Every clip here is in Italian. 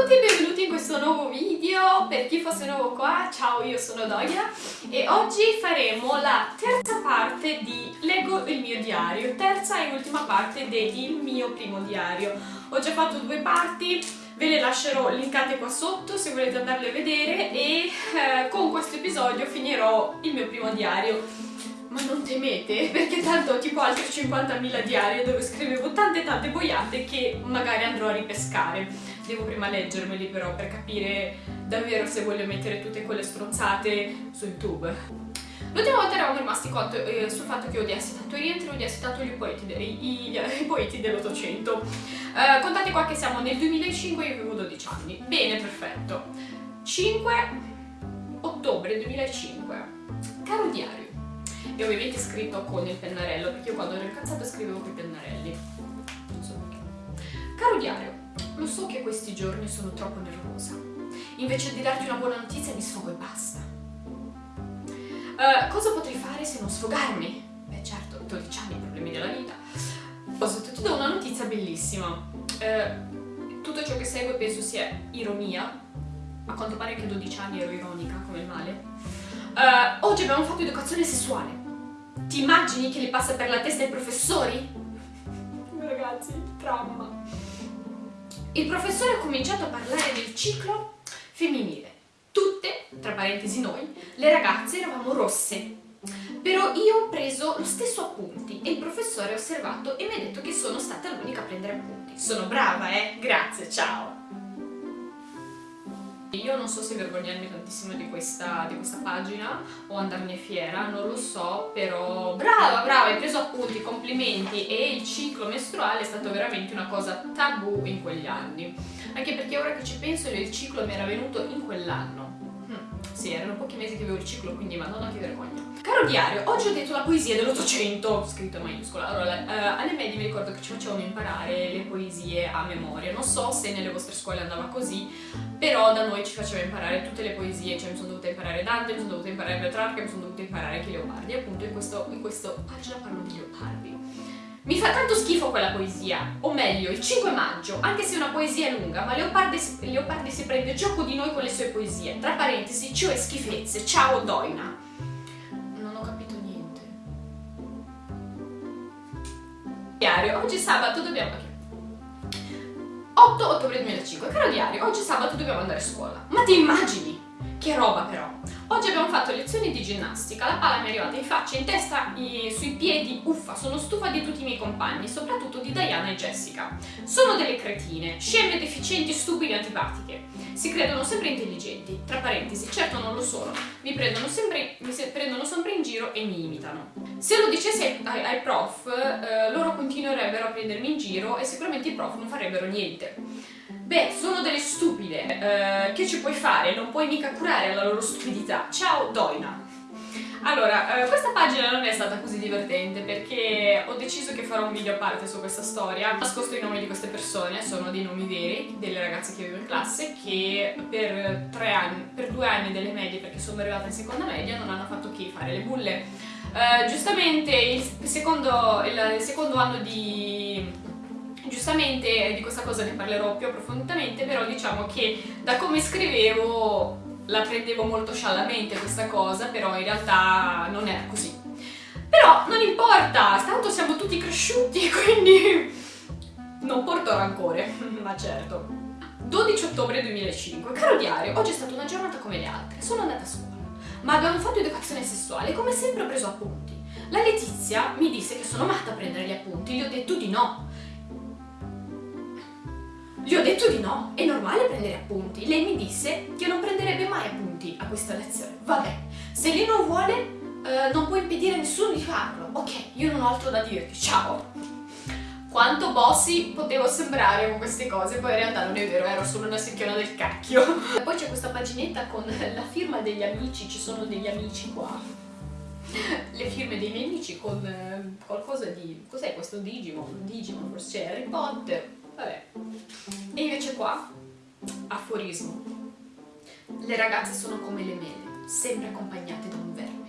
tutti e benvenuti in questo nuovo video, per chi fosse nuovo qua, ciao io sono Doia e oggi faremo la terza parte di Leggo il mio diario, terza e ultima parte del mio primo diario. Ho già fatto due parti, ve le lascerò linkate qua sotto se volete andarle a vedere e eh, con questo episodio finirò il mio primo diario ma non temete, perché tanto ho tipo altri 50.000 diari dove scrivevo tante tante boiate che magari andrò a ripescare. Devo prima leggermeli però per capire davvero se voglio mettere tutte quelle stronzate su YouTube. L'ultima volta eravamo rimasti quanto, eh, sul fatto che odiassi tanto i rientri, odiassi tanto i poeti, de, i, i, poeti dell'Ottocento. Eh, contate qua che siamo nel 2005 e io avevo 12 anni. Bene, perfetto. 5 ottobre 2005. Caro diario, e ovviamente scritto con il pennarello perché io quando ero incazzata scrivevo con i pennarelli. Non so perché. Caro diario lo so che questi giorni sono troppo nervosa. Invece di darti una buona notizia mi sfogo e basta. Uh, cosa potrei fare se non sfogarmi? beh certo 12 anni problemi della vita. Posso, ti do una notizia bellissima. Uh, tutto ciò che segue penso sia ironia a quanto pare che a 12 anni ero ironica come il male uh, oggi abbiamo fatto educazione sessuale ti immagini che gli passa per la testa ai professori? Ragazzi, trauma. Il professore ha cominciato a parlare del ciclo femminile. Tutte, tra parentesi noi, le ragazze eravamo rosse. Però io ho preso lo stesso appunti e il professore ha osservato e mi ha detto che sono stata l'unica a prendere appunti. Sono brava, eh? Grazie, ciao! Io non so se vergognarmi tantissimo di questa, di questa pagina o andarne fiera, non lo so, però brava, brava, hai preso appunti, complimenti e il ciclo mestruale è stato veramente una cosa tabù in quegli anni. Anche perché ora che ci penso il ciclo mi era venuto in quell'anno. Hm, sì, erano pochi mesi che avevo il ciclo, quindi madonna che vergogna. Caro diario, oggi ho detto la poesia dell'Ottocento, scritto in maiuscola. Allora, eh, alle medie mi ricordo che ci facevano imparare le poesie a memoria. Non so se nelle vostre scuole andava così, però da noi ci faceva imparare tutte le poesie, cioè mi sono dovuta imparare Dante, mi sono dovuta imparare Petrarca, mi sono dovuta imparare anche Leopardi. Appunto in questo, in questo pagina parlo di Leopardi. Mi fa tanto schifo quella poesia, o meglio, il 5 maggio, anche se una poesia è lunga, ma Leopardi, Leopardi si prende gioco di noi con le sue poesie. Tra parentesi, cioè schifezze. Ciao Doina. Diario, oggi sabato dobbiamo... 8 ottobre 2005, caro diario, oggi sabato dobbiamo andare a scuola. Ma ti immagini? Che roba però! Oggi abbiamo fatto lezioni di ginnastica, la palla mi è arrivata in faccia, in testa, sui piedi, uffa, sono stufa di tutti i miei compagni, soprattutto di Diana e Jessica. Sono delle cretine, sceme, deficienti, stupide antipatiche. Si credono sempre intelligenti, tra parentesi, certo non lo sono, mi prendono sempre, mi prendono sempre in giro e mi imitano. Se lo dicessi ai, ai prof, eh, loro continuerebbero a prendermi in giro e sicuramente i prof non farebbero niente. Beh, sono delle stupide, eh, che ci puoi fare? Non puoi mica curare la loro stupidità. Ciao Doina! Allora, eh, questa pagina non è stata così divertente perché ho deciso che farò un video a parte su questa storia. Ho nascosto i nomi di queste persone, sono dei nomi veri, delle ragazze che avevo in classe che per tre anni, per due anni delle medie, perché sono arrivata in seconda media, non hanno fatto che fare le bulle. Uh, giustamente il secondo, il secondo anno di Giustamente di questa cosa ne parlerò più approfonditamente, però diciamo che da come scrivevo la prendevo molto sciallamente questa cosa, però in realtà non era così. Però non importa, tanto siamo tutti cresciuti, quindi non porto rancore, ma certo. 12 ottobre 2005, caro diario, oggi è stata una giornata come le altre, sono andata a scuola, ma abbiamo fatto educazione sessuale e come sempre ho preso appunti. La Letizia mi disse che sono matta a prendere gli appunti, gli ho detto di no, gli ho detto di no, è normale prendere appunti. Lei mi disse che non prenderebbe mai appunti a questa lezione. Vabbè, se lei non vuole, eh, non può impedire a nessuno di farlo. Ok, io non ho altro da dirti. Ciao! Quanto bossi potevo sembrare con queste cose, poi in realtà non è vero, ero solo una secchiona del cacchio. Poi c'è questa paginetta con la firma degli amici, ci sono degli amici qua. Le firme dei miei amici con eh, qualcosa di... cos'è questo Digimon? Digimon, forse Harry Potter, vabbè. E invece qua, aforismo. Le ragazze sono come le mele, sempre accompagnate da un verme.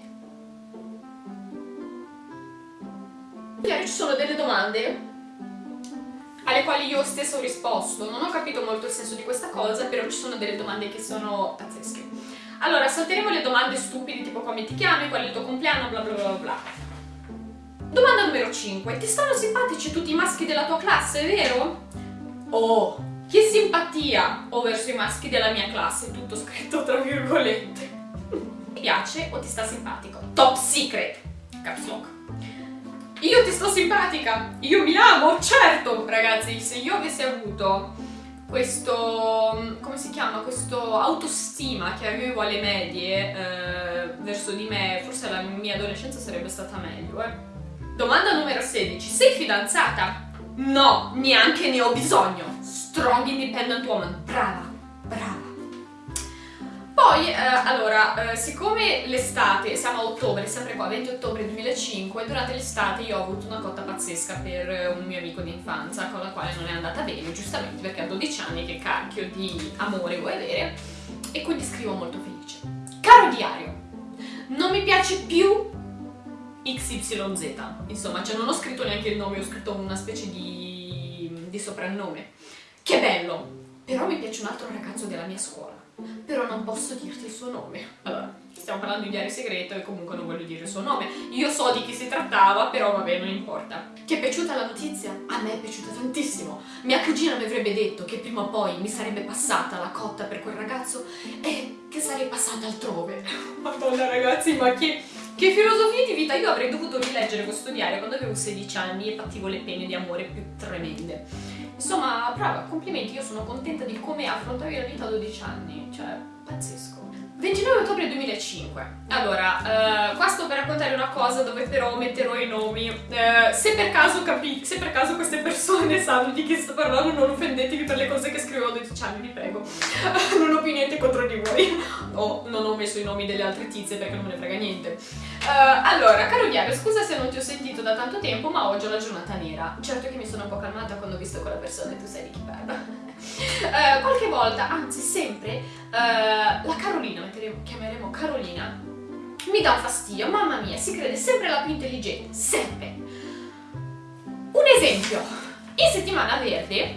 Magari ci sono delle domande alle quali io stesso ho risposto. Non ho capito molto il senso di questa cosa, però ci sono delle domande che sono pazzesche. Allora, salteremo le domande stupide tipo come ti chiami, qual è il tuo compleanno, bla bla bla bla. Domanda numero 5. Ti stanno simpatici tutti i maschi della tua classe, vero? Oh, che simpatia ho verso i maschi della mia classe, tutto scritto tra virgolette. Ti piace o ti sta simpatico? Top secret! Caps lock. Io ti sto simpatica, io mi amo, certo, ragazzi, se io avessi avuto questo, come si chiama, questo autostima che avevo alle medie eh, verso di me, forse la mia adolescenza sarebbe stata meglio, eh. Domanda numero 16, sei fidanzata? No, neanche ne ho bisogno. Strong independent woman, brava, brava. Poi, eh, allora, eh, siccome l'estate, siamo a ottobre, sempre qua, 20 ottobre 2005, durante l'estate io ho avuto una cotta pazzesca per eh, un mio amico di infanzia con la quale non è andata bene, giustamente perché a 12 anni che cacchio di amore vuoi avere, e quindi scrivo molto felice. Caro diario, non mi piace più XYZ, insomma, cioè non ho scritto neanche il nome, ho scritto una specie di, di soprannome. Che bello! Però mi piace un altro ragazzo della mia scuola però non posso dirti il suo nome. Allora, stiamo parlando di diario segreto e comunque non voglio dire il suo nome. Io so di chi si trattava, però vabbè, non importa. Ti è piaciuta la notizia? A me è piaciuta tantissimo. Mia cugina mi avrebbe detto che prima o poi mi sarebbe passata la cotta per quel ragazzo e che sarei passata altrove. Madonna ragazzi, ma che... Che filosofia di vita! Io avrei dovuto rileggere questo diario quando avevo 16 anni e pattivo le pene di amore più tremende. Insomma, brava, complimenti, io sono contenta di come affrontavi la vita a 12 anni, cioè, pazzesco. 29 ottobre 2005. Allora, uh, qua sto per raccontare una cosa dove però metterò i nomi. Uh, se, per caso capi- se per caso queste persone sanno di chi sto parlando, non offendetevi per le cose che scrivo a 12 anni, vi prego. non ho più niente contro di voi. O non ho messo i nomi delle altre tizie perché non me ne frega niente. Uh, allora, caro diario, scusa se non ti ho sentito da tanto tempo, ma oggi ho la giornata nera. Certo che mi sono un po' calmata quando ho visto quella persona e tu sai di chi parlo. Uh, qualche volta, anzi sempre, uh, la Carolina, chiameremo Carolina, mi dà un fastidio, mamma mia, si crede sempre la più intelligente, sempre. Un esempio, in settimana verde,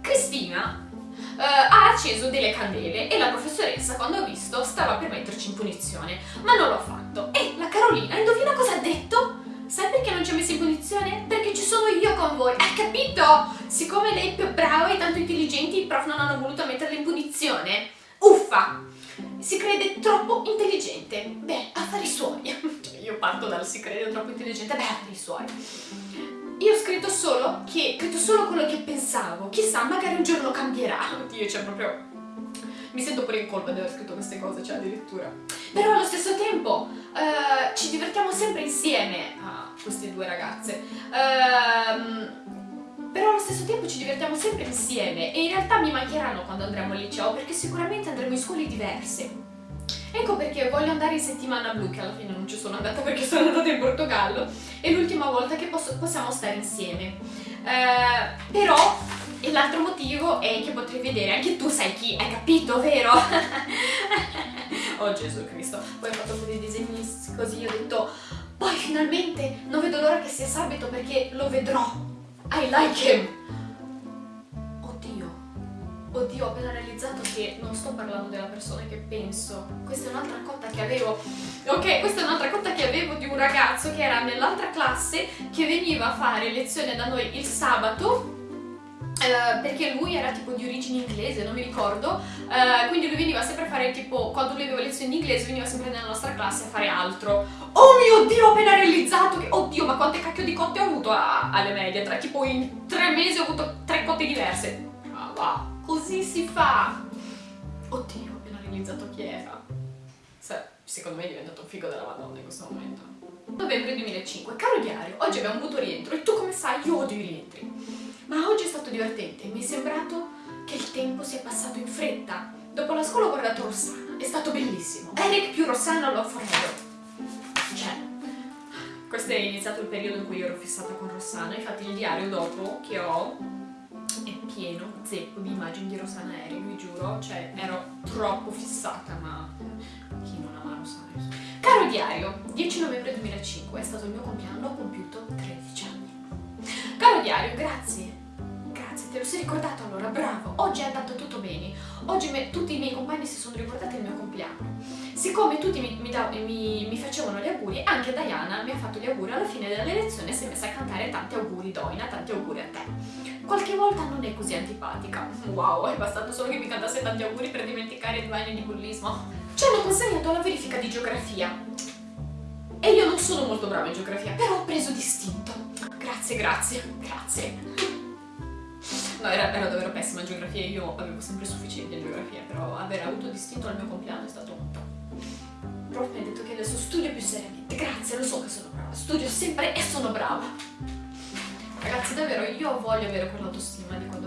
Cristina uh, ha acceso delle candele e la professoressa, quando ha visto, stava per metterci in punizione, ma non l'ho fatto. E la Carolina, indovina cosa ha detto? Sai perché non ci ha messo in punizione? Perché ci sono io con voi, hai capito? Siccome lei è più brava e tanto intelligente, i prof non hanno voluto metterla in punizione. Uffa! Si crede troppo intelligente. Beh, affari suoi. Cioè, io parto dal si crede troppo intelligente, beh, affari suoi. Io ho scritto solo che, scritto solo quello che pensavo. Chissà, magari un giorno cambierà. Oddio, cioè proprio mi sento pure in colpa di aver scritto queste cose, cioè addirittura. Però allo stesso tempo uh, ci divertiamo sempre insieme a queste due ragazze. Uh, però allo stesso tempo ci divertiamo sempre insieme e in realtà mi mancheranno quando andremo al liceo perché sicuramente andremo in scuole diverse. Ecco perché voglio andare in settimana blu, che alla fine non ci sono andata perché sono andata in Portogallo, è l'ultima volta che posso, possiamo stare insieme. Uh, però e l'altro motivo è che potrei vedere anche tu sai chi, hai capito, vero? oh Gesù Cristo, poi ho fatto dei disegni così, ho detto, poi finalmente non vedo l'ora che sia sabato perché lo vedrò. I like him. Oddio, oddio, ho appena realizzato che non sto parlando della persona che penso. Questa è un'altra cotta che avevo. Ok, questa è un'altra cotta che avevo di un ragazzo che era nell'altra classe che veniva a fare lezione da noi il sabato Uh, perché lui era tipo di origine inglese, non mi ricordo, uh, quindi lui veniva sempre a fare tipo, quando lui aveva lezioni di inglese veniva sempre nella nostra classe a fare altro. Oh mio Dio, ho appena realizzato che, oddio, ma quante cacchio di cotte ho avuto a, alle medie, tra, tipo in tre mesi ho avuto tre cotte diverse. Ah, wow, così si fa. Oddio, ho appena realizzato chi era. Se, secondo me è diventato un figo della madonna in questo momento. Novembre 2005, caro diario, oggi abbiamo avuto rientro e tu come sai io odio i rientri. Ma oggi è stato divertente, mi è sembrato che il tempo sia passato in fretta. Dopo la scuola ho guardato Rossana, è stato bellissimo. Eric più Rossana lo forever. Cioè, questo è iniziato il periodo in cui ero fissata con Rossana, infatti il diario dopo che ho è pieno, zeppo di immagini di Rossana Eric, vi giuro, cioè ero troppo fissata, ma chi non ama Rossana? Caro diario, 10 novembre 2005 è stato il mio compleanno, ho compiuto 13 anni. Caro diario, grazie. Grazie, te lo sei ricordato allora, bravo. Oggi è andato tutto bene. Oggi me, tutti i miei compagni si sono ricordati il mio compleanno. Siccome tutti mi, mi, da, mi, mi, facevano gli auguri, anche Diana mi ha fatto gli auguri alla fine della lezione e si è messa a cantare tanti auguri Doina, tanti auguri a te. Qualche volta non è così antipatica. Wow, è bastato solo che mi cantasse tanti auguri per dimenticare il bagno di bullismo. Ci hanno consegnato la verifica di geografia. Non sono molto brava in geografia, però ho preso distinto. Grazie, grazie, grazie. No, era, era davvero pessima in geografia, io avevo sempre sufficiente in geografia, però aver avuto distinto al mio compleanno è stato un po'. Il prof mi ha detto che adesso studio più seriamente. Grazie, lo so che sono brava, studio sempre e sono brava. Ragazzi, davvero, io voglio avere quell'autostima di quando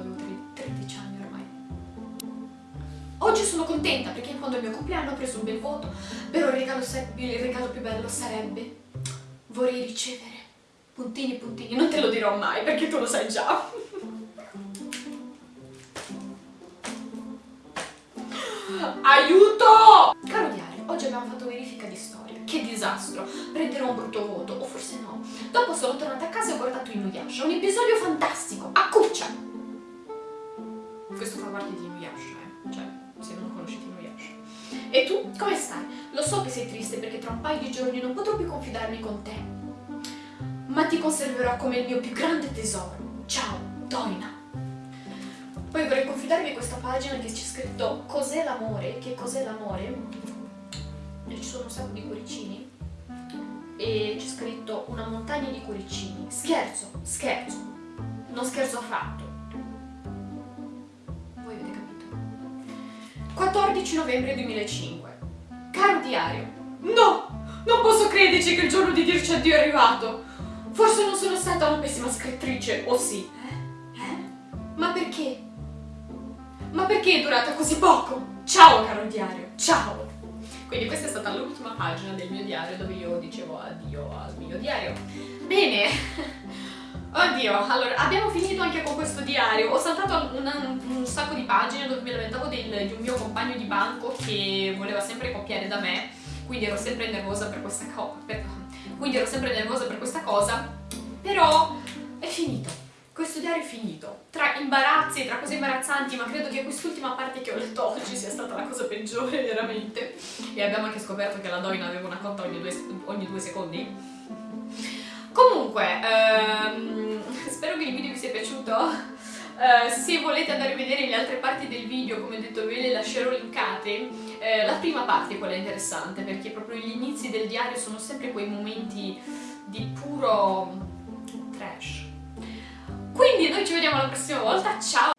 Oggi sono contenta perché quando è il mio compleanno ho preso un bel voto, però il regalo, il regalo più bello sarebbe vorrei ricevere puntini puntini, non te lo dirò mai perché tu lo sai già. Aiuto! Caro diario, oggi abbiamo fatto verifica di storia. Che disastro! Prenderò un brutto voto, o forse no. Dopo sono tornata a casa e ho guardato Inuyasha, un episodio fantastico, a cuccia! Questo fa parte di Inuyasha, eh? Cioè, se non. E tu, come stai? Lo so che sei triste perché tra un paio di giorni non potrò più confidarmi con te. Ma ti conserverò come il mio più grande tesoro. Ciao, Doina. Poi vorrei confidarvi questa pagina che c'è scritto Cos'è l'amore? Che cos'è l'amore? E ci sono un sacco di cuoricini e c'è scritto una montagna di cuoricini. Scherzo, scherzo, non scherzo affatto. 14 novembre 2005. Caro diario, no! Non posso crederci che il giorno di dirci addio è arrivato! Forse non sono stata una pessima scrittrice, o sì? Eh? Eh? Ma perché? Ma perché è durato così poco? Ciao caro diario, ciao! Quindi questa è stata l'ultima pagina del mio diario dove io dicevo addio al mio diario. Bene, oddio, allora abbiamo finito anche con questo diario. Ho saltato una, un sacco di pagine dove mi lamentavo del, di un mio compagno di banco che voleva sempre copiare da me, quindi ero sempre nervosa per questa cosa. Quindi ero sempre nervosa per questa cosa, però è finito questo diario è finito. Tra imbarazzi, tra cose imbarazzanti, ma credo che quest'ultima parte che ho letto oggi sia stata la cosa peggiore, veramente. E abbiamo anche scoperto che la Doina aveva una cotta ogni due, ogni due secondi. Comunque, ehm, spero che il video vi sia piaciuto. Uh, se volete andare a vedere le altre parti del video, come detto ve le lascerò linkate. Uh, la prima parte è quella interessante, perché proprio gli inizi del diario sono sempre quei momenti di puro trash quindi noi ci vediamo la prossima volta, ciao!